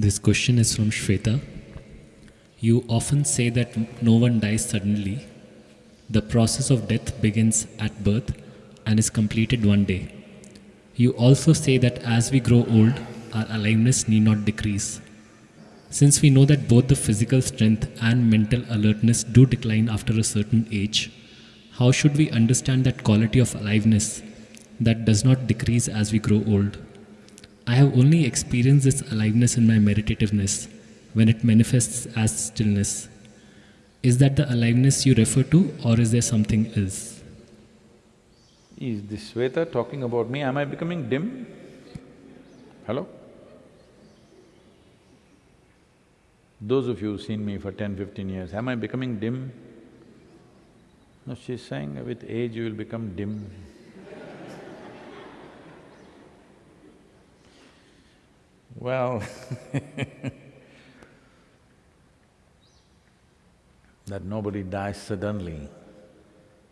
This question is from Shweta. You often say that no one dies suddenly. The process of death begins at birth and is completed one day. You also say that as we grow old, our aliveness need not decrease. Since we know that both the physical strength and mental alertness do decline after a certain age, how should we understand that quality of aliveness that does not decrease as we grow old? I have only experienced this aliveness in my meditativeness when it manifests as stillness. Is that the aliveness you refer to, or is there something else? Is this Shweta talking about me? Am I becoming dim? Hello? Those of you who've seen me for 10, 15 years, am I becoming dim? No, she's saying with age you will become dim. Well that nobody dies suddenly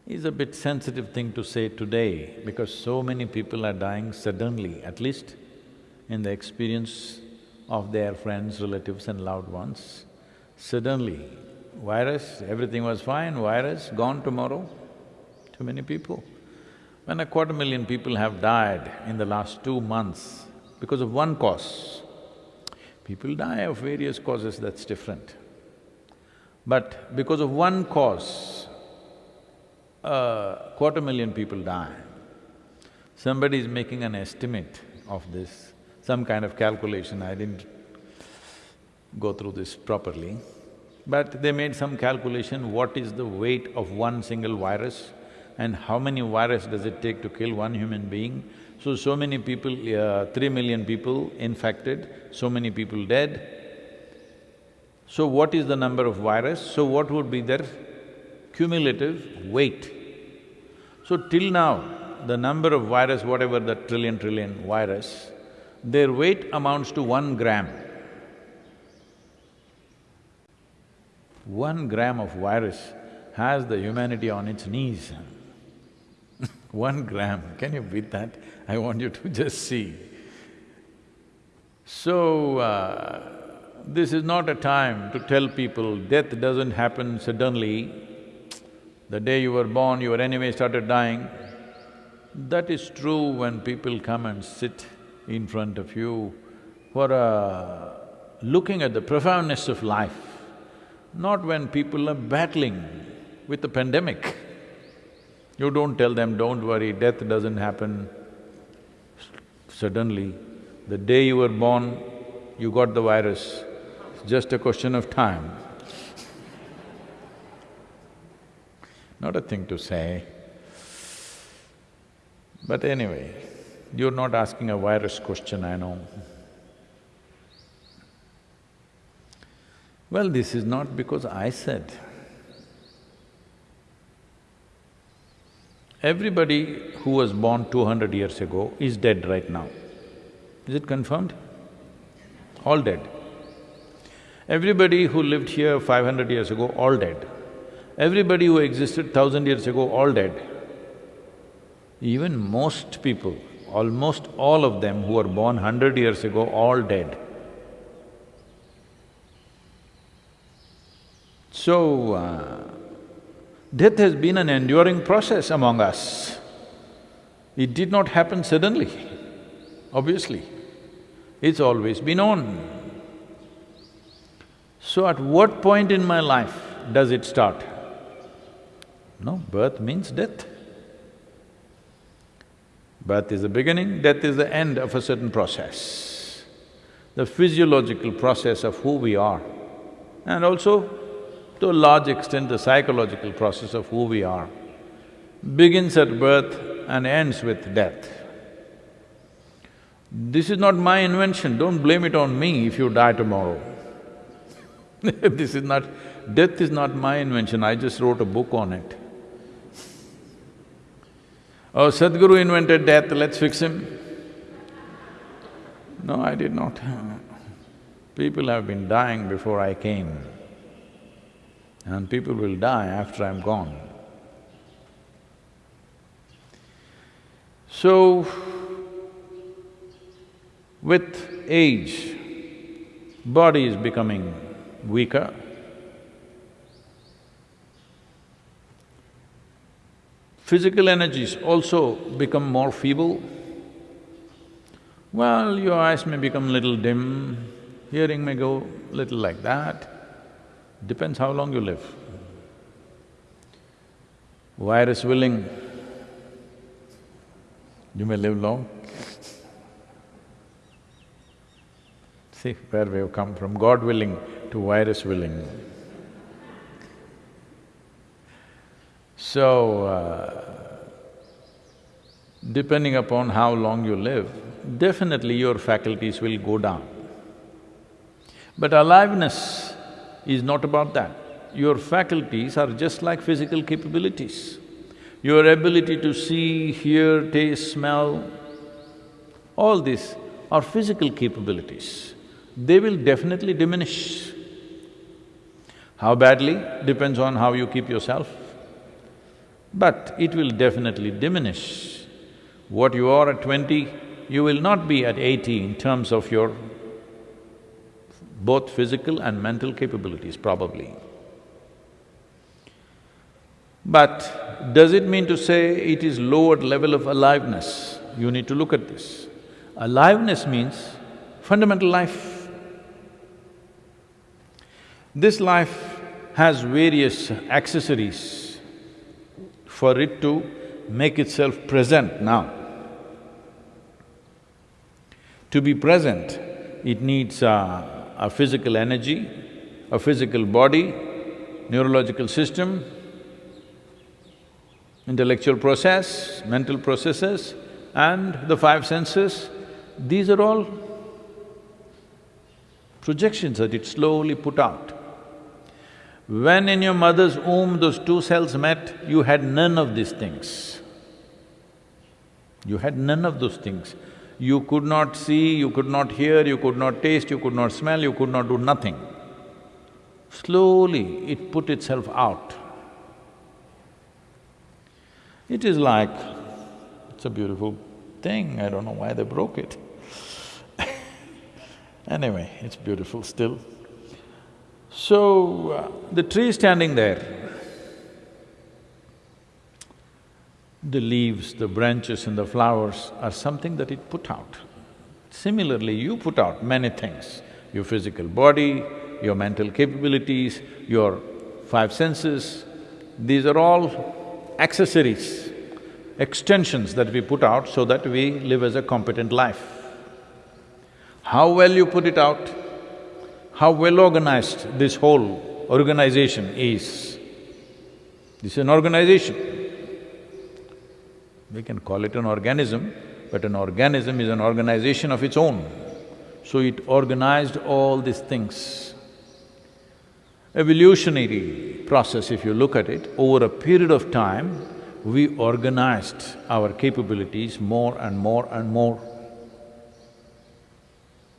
is a bit sensitive thing to say today because so many people are dying suddenly, at least in the experience of their friends, relatives and loved ones. Suddenly, virus, everything was fine, virus, gone tomorrow, too many people. When a quarter million people have died in the last two months because of one cause, people die of various causes, that's different. But because of one cause, a quarter million people die. Somebody is making an estimate of this, some kind of calculation, I didn't go through this properly. But they made some calculation, what is the weight of one single virus and how many virus does it take to kill one human being. So, so many people, uh, three million people infected, so many people dead. So what is the number of virus? So what would be their cumulative weight? So till now, the number of virus, whatever the trillion trillion virus, their weight amounts to one gram. One gram of virus has the humanity on its knees. One gram, can you beat that? I want you to just see. So, uh, this is not a time to tell people death doesn't happen suddenly. The day you were born, you were anyway started dying. That is true when people come and sit in front of you for uh, looking at the profoundness of life, not when people are battling with the pandemic. You don't tell them, don't worry, death doesn't happen suddenly. The day you were born, you got the virus, it's just a question of time. Not a thing to say. But anyway, you're not asking a virus question, I know. Well, this is not because I said. Everybody who was born two hundred years ago is dead right now. Is it confirmed? All dead. Everybody who lived here five hundred years ago, all dead. Everybody who existed thousand years ago, all dead. Even most people, almost all of them who were born hundred years ago, all dead. So, uh, death has been an enduring process among us. It did not happen suddenly, obviously. It's always been on. So at what point in my life does it start? No, birth means death. Birth is the beginning, death is the end of a certain process. The physiological process of who we are and also to a large extent the psychological process of who we are begins at birth and ends with death. This is not my invention, don't blame it on me if you die tomorrow. this is not… death is not my invention, I just wrote a book on it. Oh, Sadhguru invented death, let's fix him. No, I did not. People have been dying before I came and people will die after I'm gone. So, with age, body is becoming weaker. Physical energies also become more feeble. Well, your eyes may become little dim, hearing may go little like that, depends how long you live. Virus willing, you may live long. See where we have come from, God willing to virus willing. So, uh, depending upon how long you live, definitely your faculties will go down. But aliveness is not about that. Your faculties are just like physical capabilities. Your ability to see, hear, taste, smell, all these are physical capabilities. They will definitely diminish. How badly depends on how you keep yourself. But it will definitely diminish. What you are at twenty, you will not be at eighty in terms of your both physical and mental capabilities, probably. But does it mean to say it is lowered level of aliveness? You need to look at this. Aliveness means fundamental life. This life has various accessories for it to make itself present now. To be present, it needs uh, a physical energy, a physical body, neurological system, intellectual process, mental processes and the five senses, these are all projections that it slowly put out. When in your mother's womb those two cells met, you had none of these things. You had none of those things. You could not see, you could not hear, you could not taste, you could not smell, you could not do nothing. Slowly, it put itself out. It is like, it's a beautiful thing, I don't know why they broke it. anyway, it's beautiful still. So, uh, the tree standing there, the leaves, the branches and the flowers are something that it put out. Similarly, you put out many things, your physical body, your mental capabilities, your five senses, these are all accessories, extensions that we put out so that we live as a competent life. How well you put it out, how well organized this whole organization is. This is an organization. We can call it an organism, but an organism is an organization of its own. So it organized all these things. Evolutionary process, if you look at it, over a period of time, we organized our capabilities more and more and more.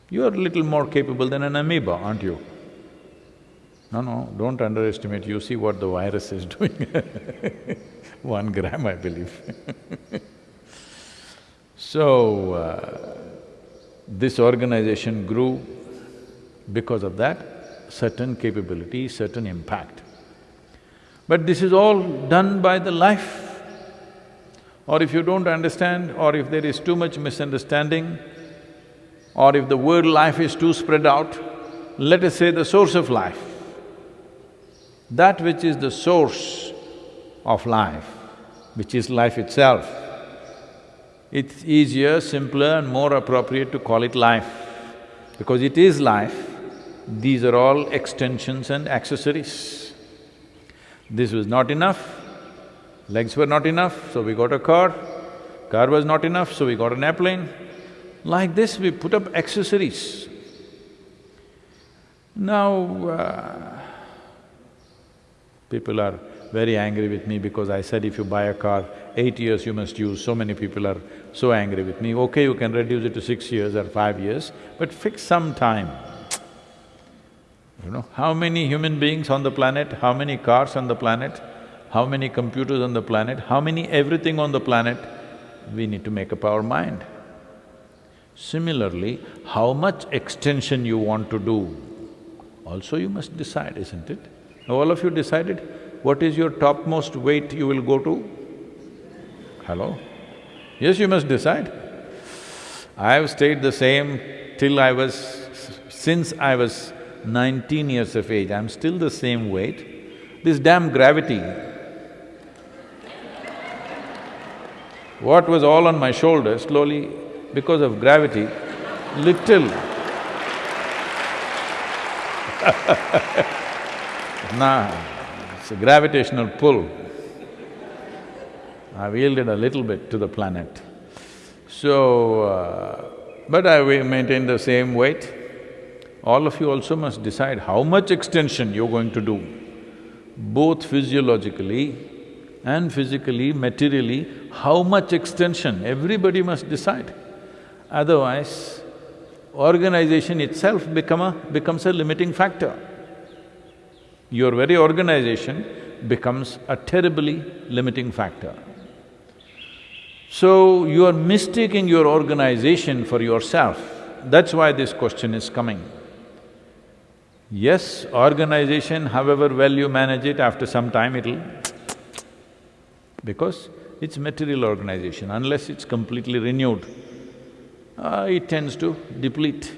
You're a little more capable than an amoeba, aren't you? No, no, don't underestimate, you see what the virus is doing one gram, I believe So, uh, this organization grew because of that, certain capability, certain impact. But this is all done by the life. Or if you don't understand, or if there is too much misunderstanding, or if the word life is too spread out, let us say the source of life. That which is the source of life, which is life itself. It's easier, simpler and more appropriate to call it life. Because it is life, these are all extensions and accessories. This was not enough, legs were not enough, so we got a car. Car was not enough, so we got an airplane. Like this, we put up accessories. Now, uh, people are very angry with me because I said if you buy a car, eight years you must use, so many people are so angry with me. Okay, you can reduce it to six years or five years, but fix some time. You know, how many human beings on the planet, how many cars on the planet, how many computers on the planet, how many everything on the planet, we need to make up our mind. Similarly, how much extension you want to do, also you must decide, isn't it? All of you decided what is your topmost weight you will go to? Hello? Yes, you must decide. I have stayed the same till I was… since I was nineteen years of age, I'm still the same weight. This damn gravity, what was all on my shoulders, slowly, because of gravity, little Nah, it's a gravitational pull. I've yielded a little bit to the planet. So, uh, but I maintain the same weight. All of you also must decide how much extension you're going to do, both physiologically and physically, materially, how much extension, everybody must decide. Otherwise, organization itself become a… becomes a limiting factor. Your very organization becomes a terribly limiting factor. So, you are mistaking your organization for yourself, that's why this question is coming. Yes, organization, however well you manage it, after some time it'll because it's material organization, unless it's completely renewed, uh, it tends to deplete.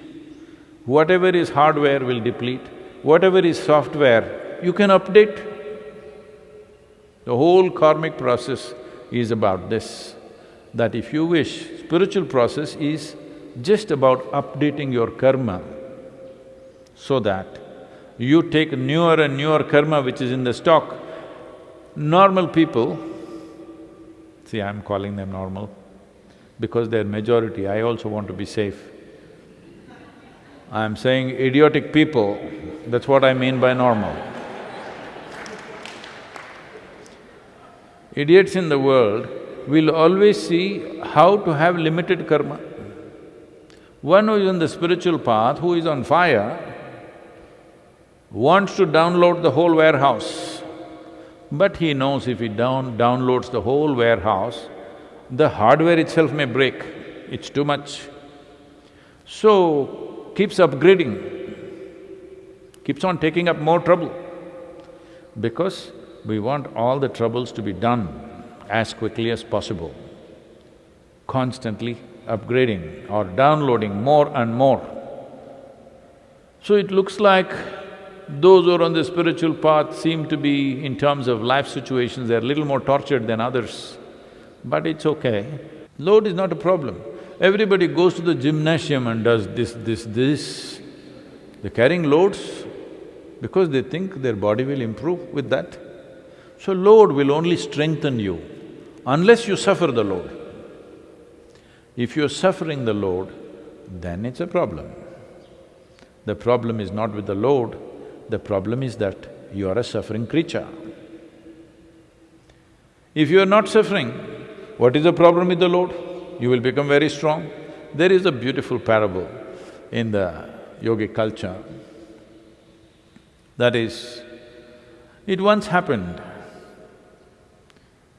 Whatever is hardware will deplete, whatever is software, you can update. The whole karmic process is about this, that if you wish, spiritual process is just about updating your karma so that you take newer and newer karma which is in the stock. Normal people, see I'm calling them normal, because they're majority, I also want to be safe. I'm saying idiotic people, that's what I mean by normal. Idiots in the world will always see how to have limited karma. One who is on the spiritual path, who is on fire, wants to download the whole warehouse. But he knows if he down… downloads the whole warehouse, the hardware itself may break, it's too much. So, keeps upgrading, keeps on taking up more trouble because we want all the troubles to be done as quickly as possible, constantly upgrading or downloading more and more. So it looks like those who are on the spiritual path seem to be, in terms of life situations, they're a little more tortured than others but it's okay. Load is not a problem. Everybody goes to the gymnasium and does this, this, this. They're carrying loads because they think their body will improve with that. So load will only strengthen you unless you suffer the load. If you're suffering the load, then it's a problem. The problem is not with the load, the problem is that you are a suffering creature. If you are not suffering, what is the problem with the load? You will become very strong. There is a beautiful parable in the yogic culture. That is, it once happened,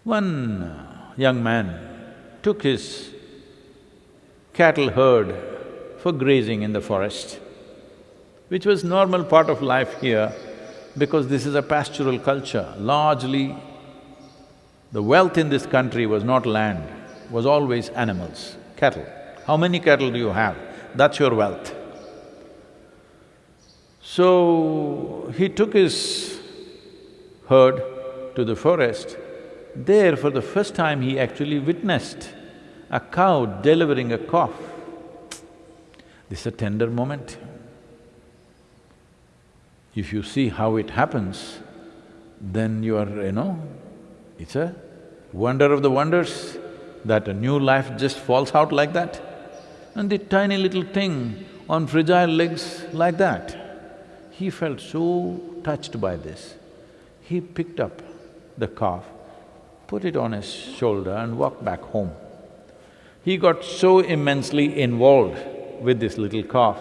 one young man took his cattle herd for grazing in the forest, which was normal part of life here because this is a pastoral culture, largely the wealth in this country was not land, was always animals, cattle. How many cattle do you have? That's your wealth. So, he took his herd to the forest. There, for the first time, he actually witnessed a cow delivering a calf. This is a tender moment. If you see how it happens, then you are, you know, it's a wonder of the wonders that a new life just falls out like that. And the tiny little thing on fragile legs like that. He felt so touched by this. He picked up the calf, put it on his shoulder and walked back home. He got so immensely involved with this little calf.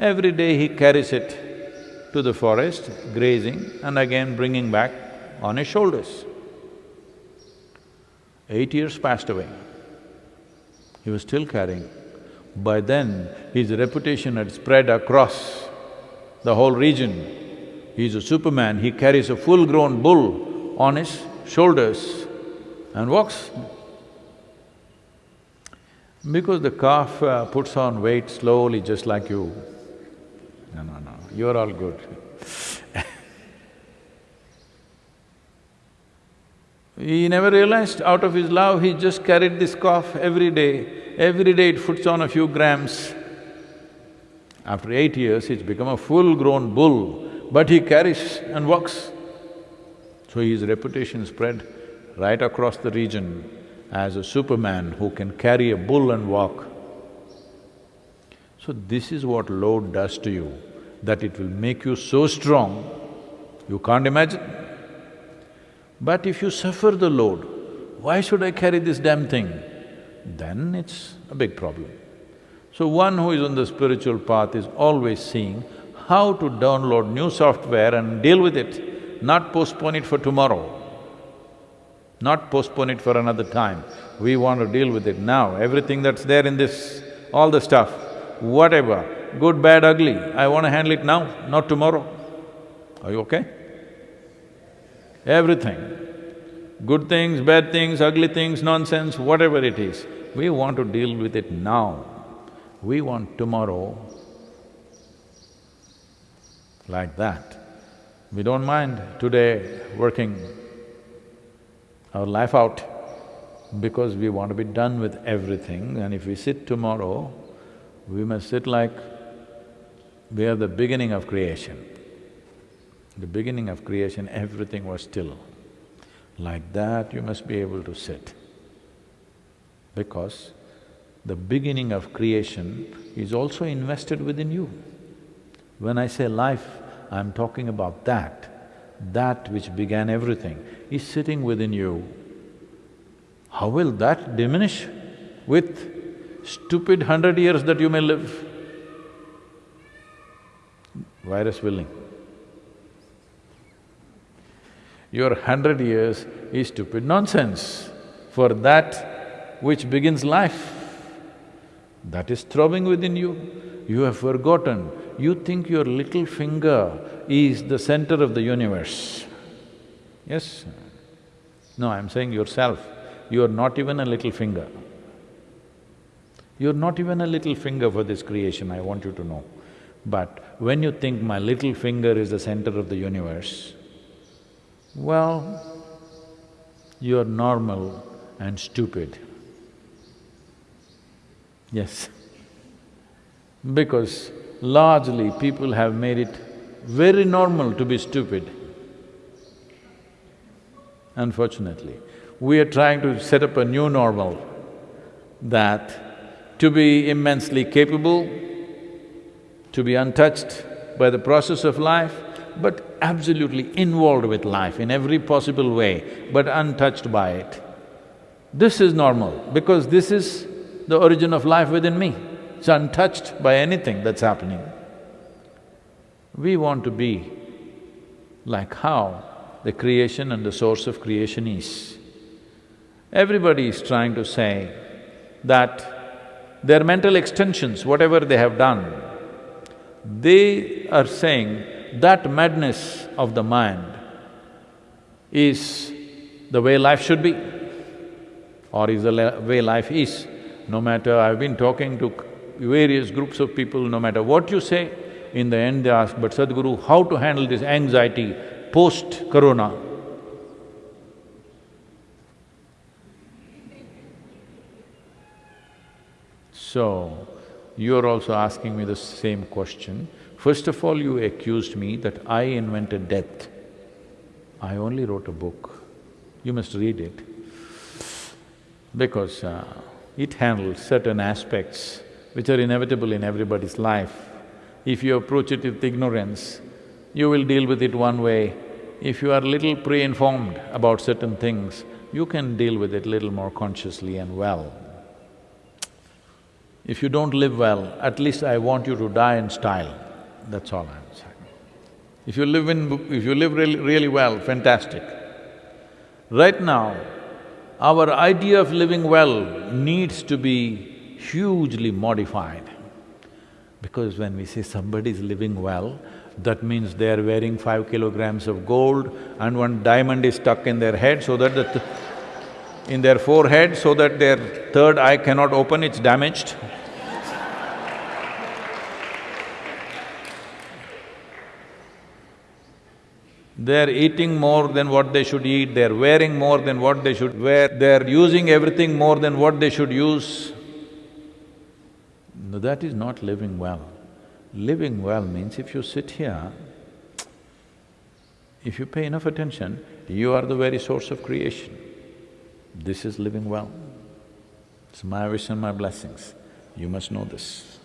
Every day he carries it to the forest, grazing and again bringing back on his shoulders. Eight years passed away. He was still carrying. By then, his reputation had spread across the whole region. He's a superman, he carries a full-grown bull on his shoulders and walks. Because the calf uh, puts on weight slowly just like you. No, no, no, you're all good. he never realized out of his love, he just carried this calf every day. Every day it puts on a few grams. After eight years, it's become a full-grown bull, but he carries and walks. So his reputation spread right across the region as a superman who can carry a bull and walk. So this is what load does to you, that it will make you so strong, you can't imagine. But if you suffer the load, why should I carry this damn thing? Then it's a big problem. So one who is on the spiritual path is always seeing how to download new software and deal with it, not postpone it for tomorrow not postpone it for another time. We want to deal with it now, everything that's there in this, all the stuff, whatever, good, bad, ugly, I want to handle it now, not tomorrow. Are you okay? Everything. Good things, bad things, ugly things, nonsense, whatever it is, we want to deal with it now. We want tomorrow like that. We don't mind today working our life out because we want to be done with everything and if we sit tomorrow, we must sit like we are the beginning of creation. The beginning of creation, everything was still. Like that, you must be able to sit. Because the beginning of creation is also invested within you. When I say life, I'm talking about that that which began everything is sitting within you. How will that diminish with stupid hundred years that you may live? Virus willing. Your hundred years is stupid nonsense for that which begins life. That is throbbing within you. You have forgotten you think your little finger is the center of the universe. Yes? No, I'm saying yourself, you are not even a little finger. You're not even a little finger for this creation, I want you to know. But when you think my little finger is the center of the universe, well, you're normal and stupid. Yes. Because largely people have made it very normal to be stupid. Unfortunately, we are trying to set up a new normal that to be immensely capable, to be untouched by the process of life, but absolutely involved with life in every possible way, but untouched by it. This is normal because this is the origin of life within me. It's untouched by anything that's happening. We want to be like how the creation and the source of creation is. Everybody is trying to say that their mental extensions, whatever they have done, they are saying that madness of the mind is the way life should be or is the way life is. No matter, I've been talking to various groups of people, no matter what you say, in the end they ask, but Sadhguru, how to handle this anxiety post-corona? So, you're also asking me the same question. First of all, you accused me that I invented death. I only wrote a book. You must read it. Because uh, it handles certain aspects which are inevitable in everybody's life. If you approach it with ignorance, you will deal with it one way. If you are little pre-informed about certain things, you can deal with it little more consciously and well. If you don't live well, at least I want you to die in style, that's all I'm saying. If you live in… if you live really, really well, fantastic. Right now, our idea of living well needs to be hugely modified. Because when we say somebody is living well, that means they are wearing five kilograms of gold and one diamond is stuck in their head so that the th in their forehead so that their third eye cannot open, it's damaged. They're eating more than what they should eat, they're wearing more than what they should wear, they're using everything more than what they should use. No, that is not living well. Living well means if you sit here, if you pay enough attention, you are the very source of creation. This is living well. It's my wish and my blessings. You must know this.